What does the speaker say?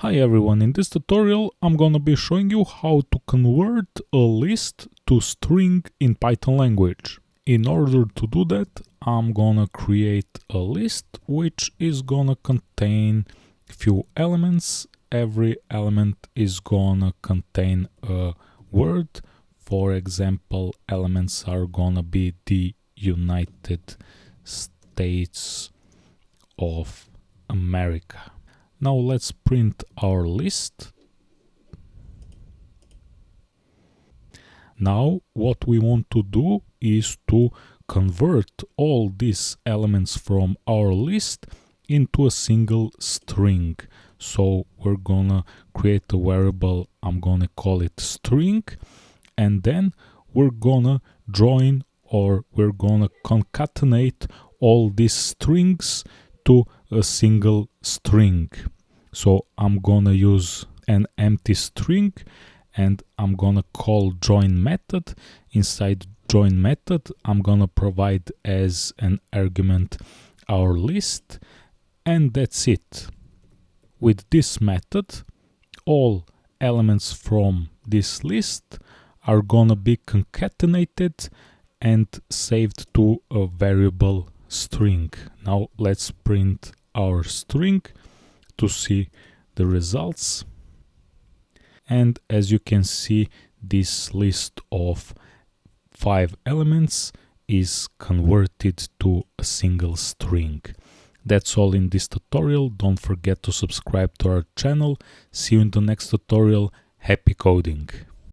Hi everyone, in this tutorial I'm gonna be showing you how to convert a list to string in Python language. In order to do that, I'm gonna create a list which is gonna contain few elements. Every element is gonna contain a word. For example, elements are gonna be the United States of America. Now let's print our list. Now what we want to do is to convert all these elements from our list into a single string. So we're gonna create a variable, I'm gonna call it string, and then we're gonna join or we're gonna concatenate all these strings to a single string. So I'm gonna use an empty string and I'm gonna call join method. Inside join method, I'm gonna provide as an argument our list and that's it. With this method, all elements from this list are gonna be concatenated and saved to a variable string. Now let's print our string to see the results. And as you can see, this list of five elements is converted to a single string. That's all in this tutorial. Don't forget to subscribe to our channel. See you in the next tutorial. Happy coding!